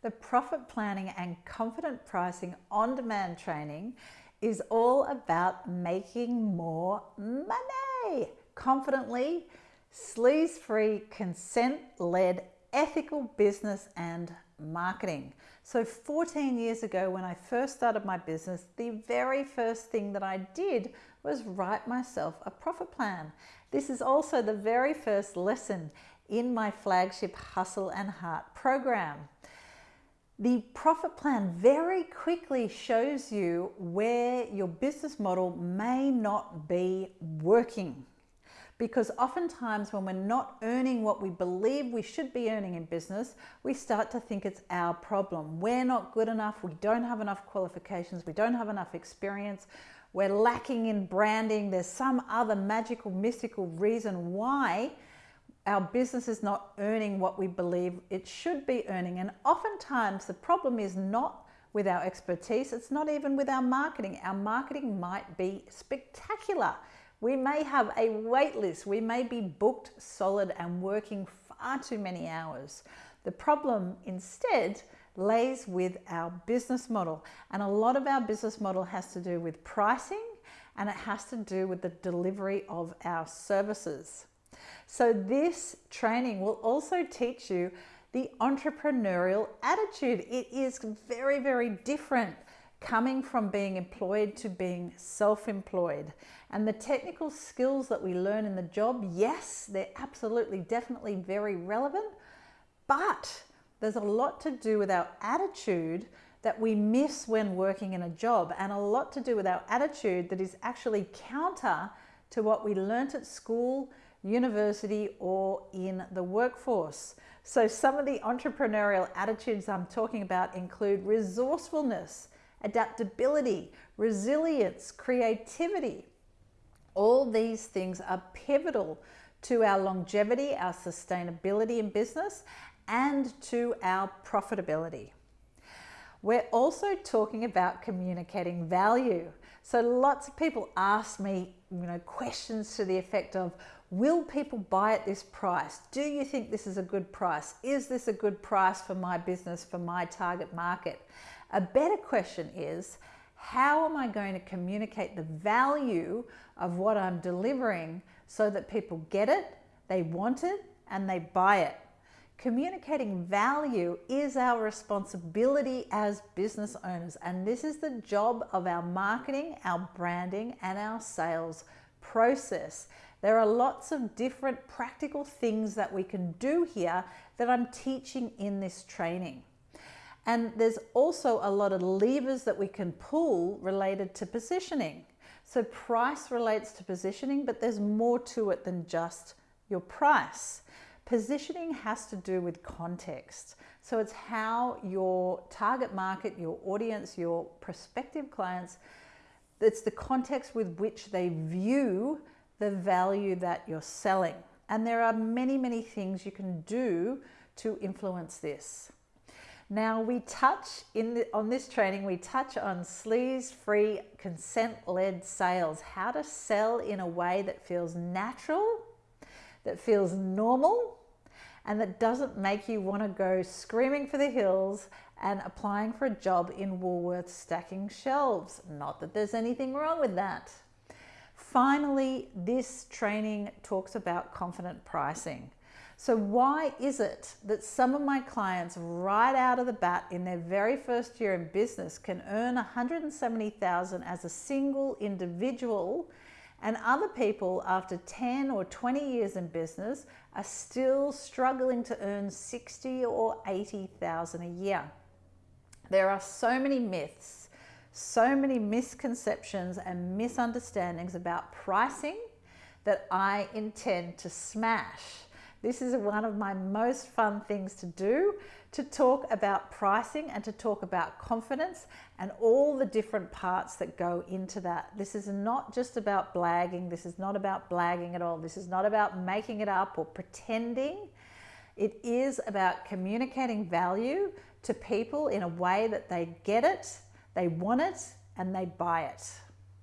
The Profit Planning and Confident Pricing on Demand training is all about making more money confidently, sleaze free, consent led, ethical business and marketing. So, 14 years ago, when I first started my business, the very first thing that I did was write myself a profit plan. This is also the very first lesson in my flagship Hustle and Heart program. The profit plan very quickly shows you where your business model may not be working. Because oftentimes, when we're not earning what we believe we should be earning in business, we start to think it's our problem. We're not good enough, we don't have enough qualifications, we don't have enough experience, we're lacking in branding, there's some other magical, mystical reason why our business is not earning what we believe it should be earning. And oftentimes the problem is not with our expertise, it's not even with our marketing. Our marketing might be spectacular. We may have a wait list, we may be booked solid and working far too many hours. The problem instead lays with our business model. And a lot of our business model has to do with pricing and it has to do with the delivery of our services. So this training will also teach you the entrepreneurial attitude. It is very, very different coming from being employed to being self-employed. And the technical skills that we learn in the job, yes, they're absolutely, definitely very relevant, but there's a lot to do with our attitude that we miss when working in a job and a lot to do with our attitude that is actually counter to what we learnt at school university or in the workforce. So some of the entrepreneurial attitudes I'm talking about include resourcefulness, adaptability, resilience, creativity. All these things are pivotal to our longevity, our sustainability in business, and to our profitability. We're also talking about communicating value. So lots of people ask me, you know, questions to the effect of, Will people buy at this price? Do you think this is a good price? Is this a good price for my business, for my target market? A better question is, how am I going to communicate the value of what I'm delivering so that people get it, they want it, and they buy it? Communicating value is our responsibility as business owners, and this is the job of our marketing, our branding, and our sales process. There are lots of different practical things that we can do here that I'm teaching in this training. And there's also a lot of levers that we can pull related to positioning. So price relates to positioning, but there's more to it than just your price. Positioning has to do with context. So it's how your target market, your audience, your prospective clients, it's the context with which they view the value that you're selling. And there are many, many things you can do to influence this. Now we touch in the, on this training, we touch on sleaze-free consent-led sales, how to sell in a way that feels natural, that feels normal, and that doesn't make you want to go screaming for the hills and applying for a job in Woolworths stacking shelves. Not that there's anything wrong with that. Finally, this training talks about confident pricing. So why is it that some of my clients right out of the bat in their very first year in business can earn 170,000 as a single individual and other people after 10 or 20 years in business are still struggling to earn 60 or 80,000 a year. There are so many myths so many misconceptions and misunderstandings about pricing that I intend to smash. This is one of my most fun things to do, to talk about pricing and to talk about confidence and all the different parts that go into that. This is not just about blagging. This is not about blagging at all. This is not about making it up or pretending. It is about communicating value to people in a way that they get it they want it and they buy it.